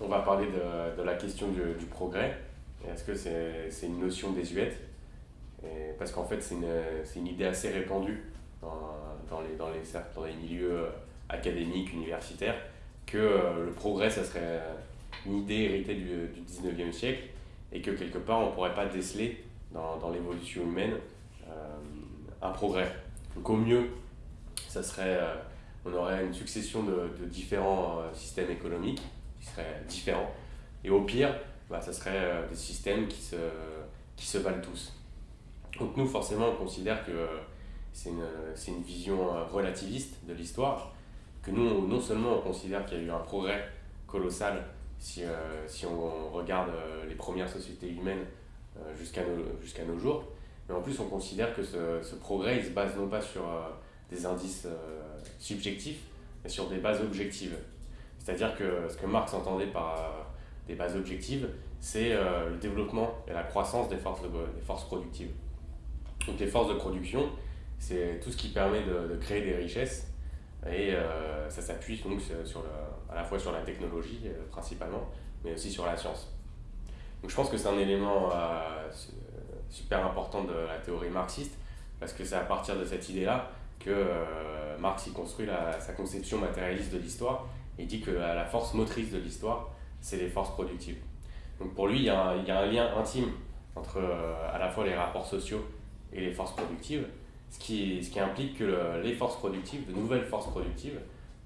on va parler de, de la question du, du progrès. Est-ce que c'est une notion désuète? Parce qu'en fait, c'est une, une, idée assez répandue dans, dans, les, dans, les, dans les milieux académiques, universitaires, que euh, le progrès, ça serait une idée héritée du, du 19e siècle et que quelque part, on ne pourrait pas déceler dans, dans l'évolution humaine euh, un progrès. Donc au mieux, ça serait, euh, on aurait une succession de, de différents systèmes économiques qui seraient différents. Et au pire, bah, ça serait euh, des systèmes qui se, qui se valent tous. Donc nous, forcément, on considère que c'est une, une, vision euh, relativiste de l'histoire, que nous, non seulement on considère qu'il y a eu un progrès colossal si, euh, si on, regarde les premières sociétés humaines jusqu'à nos, jusqu'à nos jours, mais en plus on considère que ce, progrès il se base non pas sur des indices subjectifs, mais sur des bases objectives. C'est-à-dire que ce que Marx entendait par des bases objectives, c'est euh, le développement et la croissance des forces, de, des forces productives. Donc les forces de production, c'est tout ce qui permet de, créer des richesses et euh, ça s'appuie donc sur à la fois sur la technologie euh, principalement, mais aussi sur la science. Donc je pense que c'est un élément euh, super important de la théorie marxiste parce que c'est à partir de cette idée-là que euh, Marx y construit sa conception matérialiste de l'histoire et dit que la, force motrice de l'histoire, c'est les forces productives. Donc pour lui, il y a un, il y a un lien intime entre euh, à la fois les rapports sociaux et les forces productives, ce qui, ce qui implique que le, les forces productives, de nouvelles forces productives,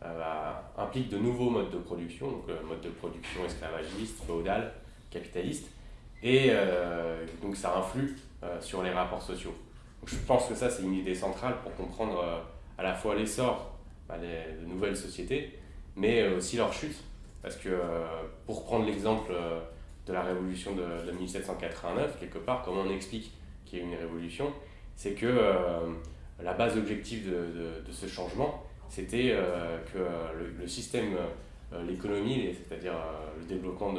euh, bah, impliquent de nouveaux modes de production, donc le mode de production esclavagiste, féodal, capitaliste, et euh, donc ça influe sur les rapports sociaux. Je pense que ça c'est une idée centrale pour comprendre à la fois l'essor bah, de nouvelles sociétés, mais aussi leur chute parce que, euh, pour prendre l'exemple euh, de la révolution de, de, 1789, quelque part, comment on explique qu'il y a une révolution C'est que euh, la base objective de, ce changement, c'était que le, système, l'économie, c'est-à-dire le développement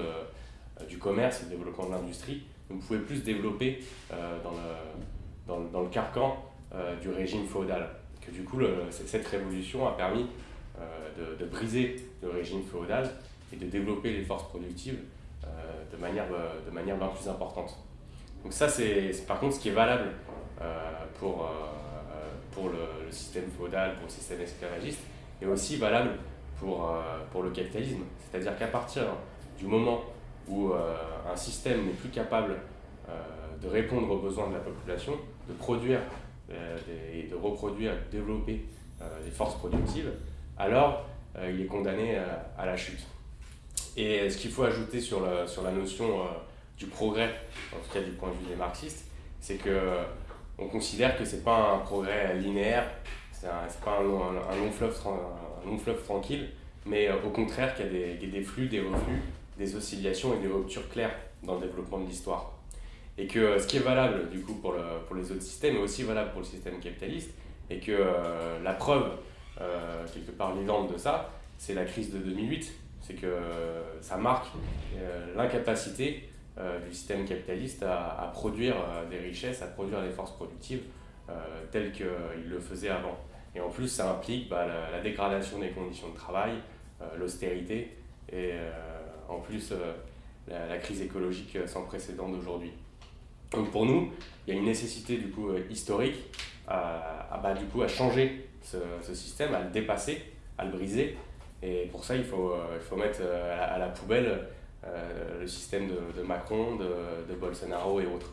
du commerce, le développement de l'industrie, ne pouvait plus se développer dans, le, dans, dans le carcan du régime féodal. Que du coup, cette révolution a permis de, briser le régime féodal et de développer les forces productives euh, de, manière, euh, de manière bien plus importante. Donc ça, c'est par contre ce qui est valable euh, pour, pour le, système féodal, pour le système esclavagiste, et aussi valable pour, pour le capitalisme. C'est-à-dire qu'à partir du moment où un système n'est plus capable de répondre aux besoins de la population, de produire et de reproduire, de développer des forces productives, alors il est condamné à la chute. Et ce qu'il faut ajouter sur la, notion euh, du progrès, en tout cas du point de vue des marxistes, c'est que euh, on considère que c'est pas un progrès linéaire, c'est pas un long, fleuve, tranquille, mais euh, au contraire qu'il y a des, flux, des reflux, des oscillations et des ruptures claires dans le développement de l'histoire. Et que ce qui est valable du coup pour, le, pour les autres systèmes est aussi valable pour le système capitaliste, et que euh, la preuve, euh, quelque part vivante de ça, c'est la crise de 2008, c'est que euh, ça marque euh, l'incapacité du système capitaliste à, produire des richesses, à produire des forces productives telles qu'il le faisait avant. Et en plus, ça implique bah, la, dégradation des conditions de travail, l'austérité et en plus la, crise écologique sans précédent d'aujourd'hui. Donc pour nous, il y a une nécessité du coup historique bah, du coup, à changer ce, système, à le dépasser, à le briser et pour ça, il faut, euh, il mettre euh, à la, poubelle euh, le système de, de Macron, de, de Bolsonaro et autres.